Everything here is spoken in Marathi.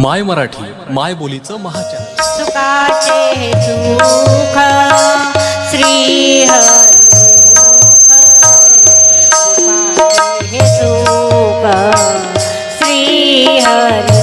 माय मराठी माय बोलीचं महाचार सुखाचे सुख श्री हरी सुखाचे हे सुख श्री हरी